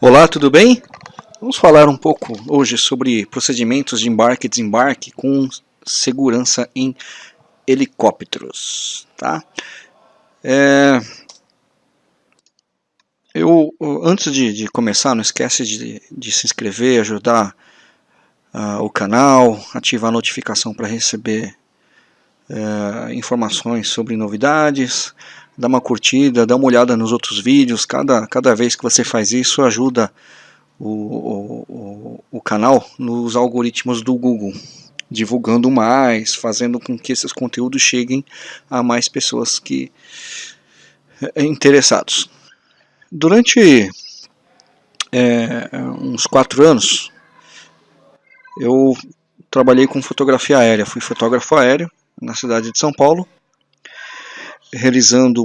Olá, tudo bem? Vamos falar um pouco hoje sobre procedimentos de embarque e desembarque com segurança em helicópteros, tá? É... Eu, antes de, de, começar, não esquece de, de se inscrever, ajudar uh, o canal, ativar a notificação para receber uh, informações sobre novidades, dá uma curtida, dá uma olhada nos outros vídeos, cada, cada vez que você faz isso ajuda o, o, o canal nos algoritmos do Google, divulgando mais, fazendo com que esses conteúdos cheguem a mais pessoas que é, interessados. Durante é, uns quatro anos, eu trabalhei com fotografia aérea, fui fotógrafo aéreo na cidade de São Paulo, realizando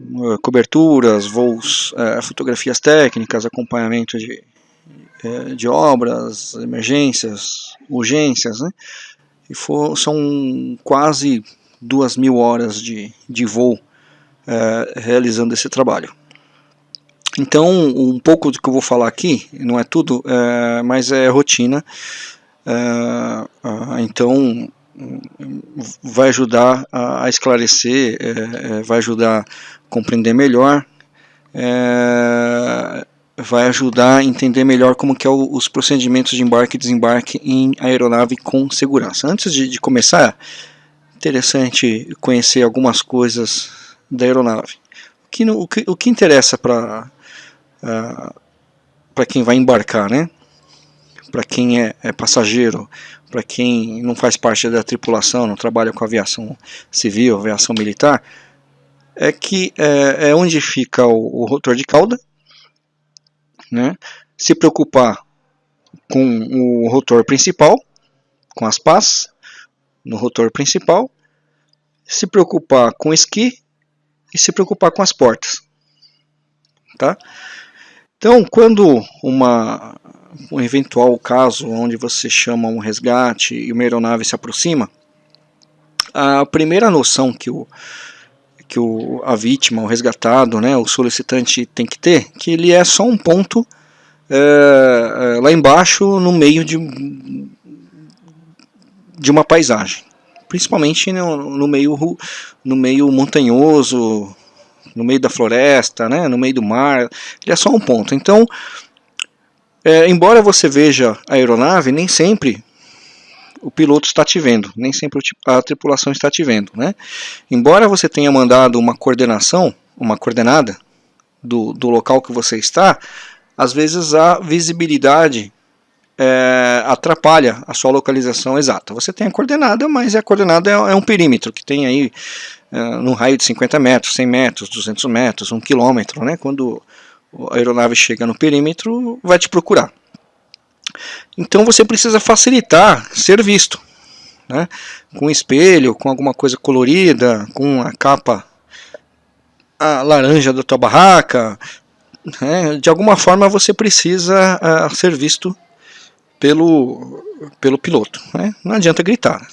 uh, coberturas, voos, uh, fotografias técnicas, acompanhamento de, uh, de obras, emergências, urgências, né? E for, são quase duas mil horas de, de voo realizando esse trabalho. Então, um pouco do que eu vou falar aqui, não é tudo, mas é rotina. então, vai ajudar a, esclarecer, é, é, vai ajudar a compreender melhor, é, vai ajudar a entender melhor como que é o, os procedimentos de embarque e desembarque em aeronave com segurança. Antes de, de começar, interessante conhecer algumas coisas da aeronave. O que, o que, o que interessa para uh, para quem vai embarcar, né? Para quem é, é passageiro, para quem não faz parte da tripulação, não trabalha com aviação civil, aviação militar, é que é, é onde fica o, o, rotor de cauda, né? se preocupar com o rotor principal, com as pás, no rotor principal, se preocupar com o esqui e se preocupar com as portas. Tá? Então, quando uma um eventual caso onde você chama um resgate e uma aeronave se aproxima, a primeira noção que o, que o, a vítima, o resgatado, né, o solicitante tem que ter, que ele é só um ponto é, lá embaixo no meio de, de uma paisagem, principalmente no, no, meio, no meio montanhoso, no meio da floresta, né, no meio do mar, ele é só um ponto. Então, é, embora você veja a aeronave, nem sempre o piloto está te vendo, nem sempre a tripulação está te vendo. Né? Embora você tenha mandado uma coordenação, uma coordenada do, do local que você está, às vezes a visibilidade é, atrapalha a sua localização exata. Você tem a coordenada, mas a coordenada é, é um perímetro que tem aí é, no raio de 50 metros, 100 metros, 200 metros, 1 quilômetro, né? quando a aeronave chega no perímetro, vai te procurar. Então você precisa facilitar ser visto, né? com espelho, com alguma coisa colorida, com a capa a laranja da tua barraca, né? de alguma forma você precisa uh, ser visto pelo, pelo piloto. Né? Não adianta gritar,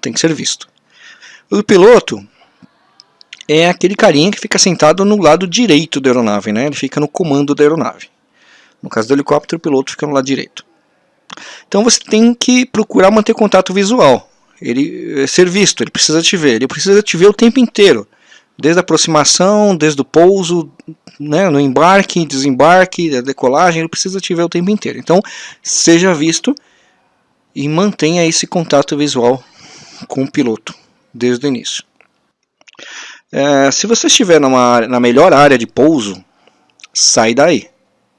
tem que ser visto. O piloto é aquele carinha que fica sentado no lado direito da aeronave, né? Ele fica no comando da aeronave. No caso do helicóptero, o piloto fica no lado direito. Então você tem que procurar manter contato visual. Ele é ser visto, ele precisa te ver, ele precisa te ver o tempo inteiro. Desde a aproximação, desde o pouso, né, no embarque, desembarque, a decolagem, ele precisa te ver o tempo inteiro. Então, seja visto e mantenha esse contato visual com o piloto desde o início. É, se você estiver numa, na melhor área de pouso, sai daí.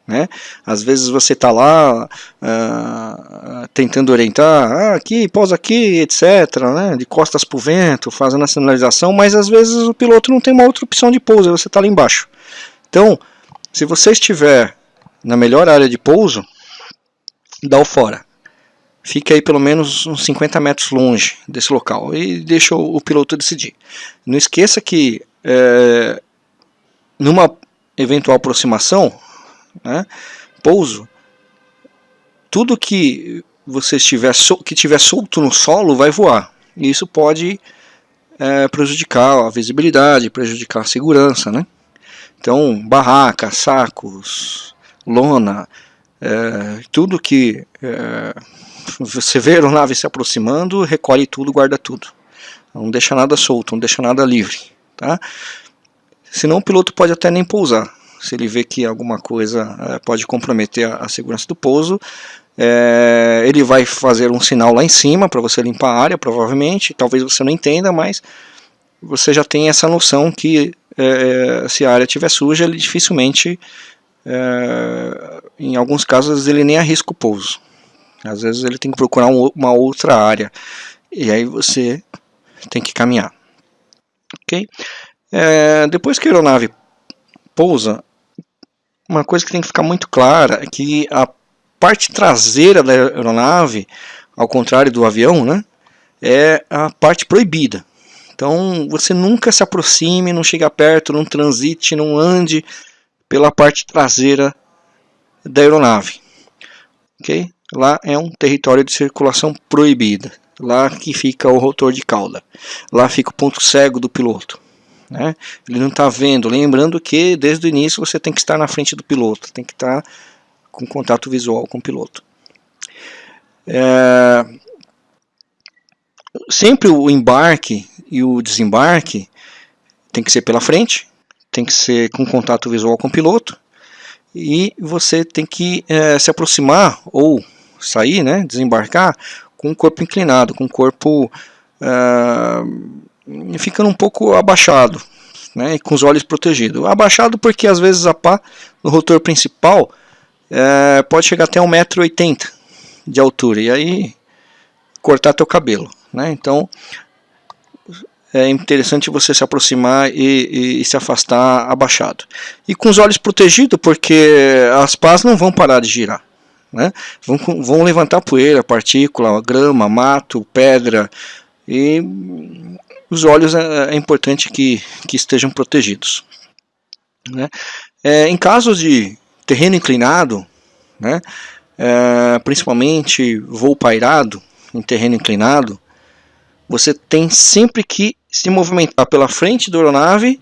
Né? Às vezes você está lá uh, tentando orientar, ah, aqui, pousa aqui, etc., né? de costas para o vento, fazendo a sinalização, mas às vezes o piloto não tem uma outra opção de pouso, você está lá embaixo. Então, se você estiver na melhor área de pouso, dá o fora. Fique aí pelo menos uns 50 metros longe desse local e deixa o, o piloto decidir. Não esqueça que é, numa eventual aproximação, né, pouso, tudo que você estiver que tiver solto no solo vai voar. E isso pode é, prejudicar a visibilidade, prejudicar a segurança, né? Então, barraca, sacos, lona, é, tudo que é, você vê a aeronave se aproximando, recolhe tudo, guarda tudo. Não deixa nada solto, não deixa nada livre. Tá? Senão o piloto pode até nem pousar. Se ele vê que alguma coisa é, pode comprometer a, a, segurança do pouso, é, ele vai fazer um sinal lá em cima para você limpar a área, provavelmente. Talvez você não entenda, mas você já tem essa noção que é, se a área estiver suja, ele dificilmente, é, em alguns casos, ele nem arrisca o pouso. Às vezes ele tem que procurar um, uma outra área. E aí você tem que caminhar. Ok? É, depois que a aeronave pousa, uma coisa que tem que ficar muito clara é que a parte traseira da aeronave, ao contrário do avião, né, é a parte proibida. Então você nunca se aproxime, não chega perto, não transite, não ande pela parte traseira da aeronave. Ok? Lá é um território de circulação proibida. Lá que fica o rotor de cauda. Lá fica o ponto cego do piloto. Né? Ele não está vendo. Lembrando que desde o início você tem que estar na frente do piloto, tem que estar com contato visual com o piloto. É... Sempre o embarque e o desembarque tem que ser pela frente, tem que ser com contato visual com o piloto e você tem que é, se aproximar ou sair, né, desembarcar com o corpo inclinado, com o corpo uh, ficando um pouco abaixado, né, e com os olhos protegidos. Abaixado porque às vezes a pá no rotor principal uh, pode chegar até 1,80m de altura e aí cortar teu cabelo. Né? Então é interessante você se aproximar e, e, e, se afastar abaixado. E com os olhos protegidos, porque as pás não vão parar de girar. Né? Vão, vão levantar poeira, partícula, grama, mato, pedra. E os olhos é, é importante que, que estejam protegidos. Né? É, em casos de terreno inclinado, né, é, principalmente voo pairado em terreno inclinado, você tem sempre que se movimentar pela frente da aeronave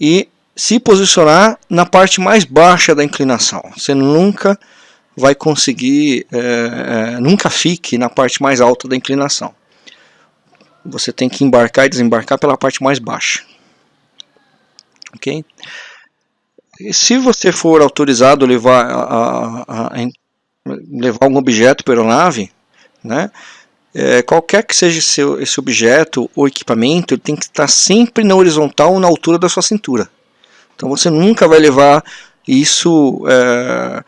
e se posicionar na parte mais baixa da inclinação. Você nunca vai conseguir, é, é, nunca fique na parte mais alta da inclinação. Você tem que embarcar e desembarcar pela parte mais baixa. Ok? E se você for autorizado a levar, a, a, a levar um objeto para a aeronave, né, é, qualquer que seja seu, esse objeto ou equipamento, ele tem que estar sempre na horizontal ou na altura da sua cintura. Então você nunca vai levar isso é,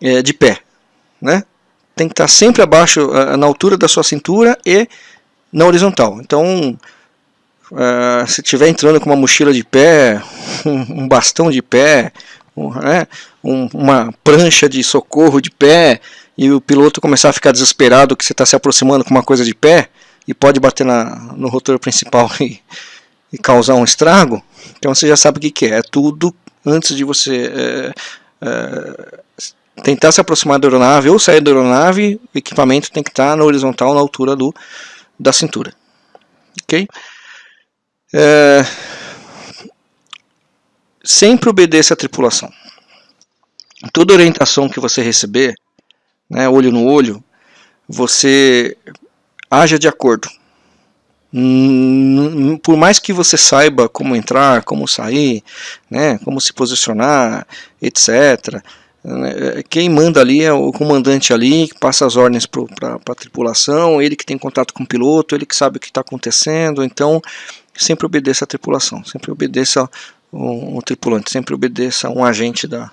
é, de pé. Né? Tem que estar sempre abaixo, é, na altura da sua cintura e na horizontal. Então, é, se estiver entrando com uma mochila de pé, um, um bastão de pé, um, né, um, uma prancha de socorro de pé, e o piloto começar a ficar desesperado que você está se aproximando com uma coisa de pé e pode bater na, no rotor principal e, e causar um estrago, então você já sabe o que, que é. É tudo antes de você é, é, tentar se aproximar da aeronave ou sair da aeronave, o equipamento tem que estar na horizontal, na altura do, da cintura. Ok? É, sempre obedeça a tripulação. Toda orientação que você receber, né, olho no olho, você haja de acordo. Por mais que você saiba como entrar, como sair, né, como se posicionar, etc. Quem manda ali é o comandante ali, que passa as ordens para a tripulação, ele que tem contato com o piloto, ele que sabe o que está acontecendo, então sempre obedeça a tripulação, sempre obedeça um tripulante, sempre obedeça um agente da,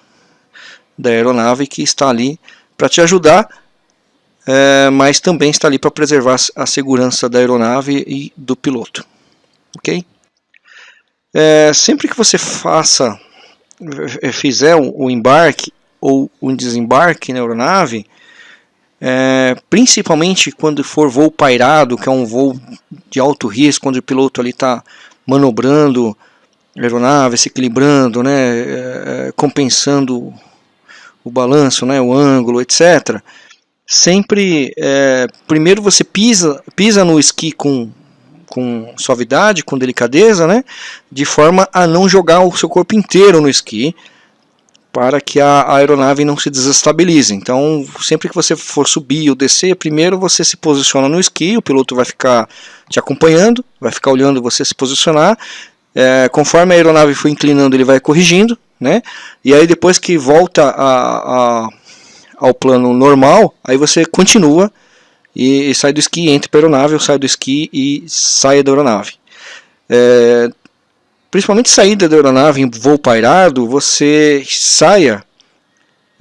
da aeronave que está ali para te ajudar, é, mas também está ali para preservar a segurança da aeronave e do piloto. Ok? É, sempre que você faça, é, fizer o embarque ou o desembarque na aeronave, é, principalmente quando for voo pairado, que é um voo de alto risco, quando o piloto ali está manobrando a aeronave, se equilibrando, né, é, compensando o balanço, né, o ângulo, etc. Sempre, é, primeiro você pisa, pisa no esqui com, com suavidade, com delicadeza, né, de forma a não jogar o seu corpo inteiro no esqui, para que a aeronave não se desestabilize. Então, sempre que você for subir ou descer, primeiro você se posiciona no esqui, o piloto vai ficar te acompanhando, vai ficar olhando você se posicionar. É, conforme a aeronave for inclinando, ele vai corrigindo, né? E aí depois que volta a, a, ao plano normal, aí você continua e, e sai do esqui, entra para a aeronave, ou sai do esqui e sai da aeronave. É, principalmente saída da aeronave em voo pairado, você saia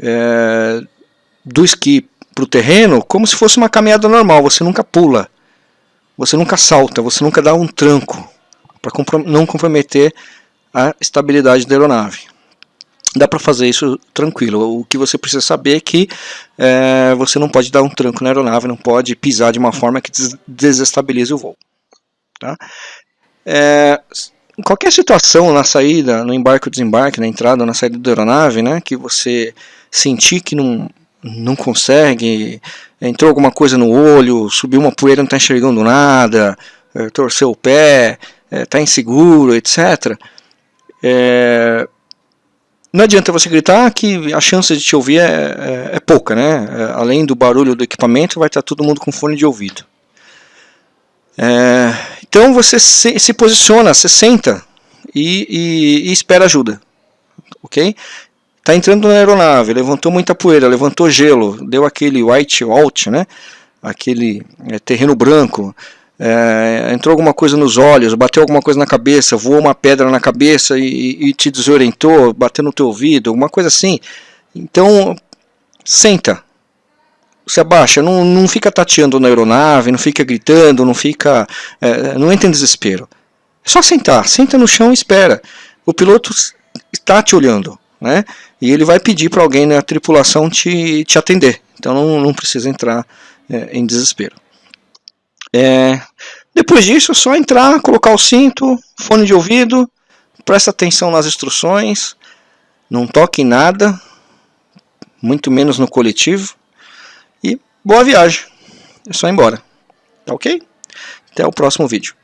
é, do esqui para o terreno como se fosse uma caminhada normal, você nunca pula, você nunca salta, você nunca dá um tranco, para não comprometer a estabilidade da aeronave. Dá para fazer isso tranquilo, o que você precisa saber é que é, você não pode dar um tranco na aeronave, não pode pisar de uma forma que desestabilize o voo. Tá? É, em qualquer situação na saída, no embarque ou desembarque, na entrada ou na saída da aeronave, né, que você sentir que não, não consegue, entrou alguma coisa no olho, subiu uma poeira, não está enxergando nada, é, torceu o pé, está é, inseguro, etc. É, não adianta você gritar que a chance de te ouvir é, é, é pouca, né? Além do barulho do equipamento, vai estar todo mundo com fone de ouvido. É, então você se, se, posiciona, você senta e, e, e espera ajuda, ok? Está entrando na aeronave, levantou muita poeira, levantou gelo, deu aquele white out, né? Aquele é, terreno branco, é, entrou alguma coisa nos olhos, bateu alguma coisa na cabeça, voou uma pedra na cabeça e, e te desorientou, bateu no teu ouvido, alguma coisa assim. Então, senta, se abaixa, não, não fica tateando na aeronave, não fica gritando, não fica, é, não entra em desespero. É só sentar, senta no chão e espera. O piloto está te olhando, né? E ele vai pedir para alguém na tripulação te, te atender. Então não, não precisa entrar é, em desespero. É, depois disso é só entrar, colocar o cinto, fone de ouvido, presta atenção nas instruções, não toque em nada, muito menos no coletivo, e boa viagem, é só ir embora, tá ok? Até o próximo vídeo.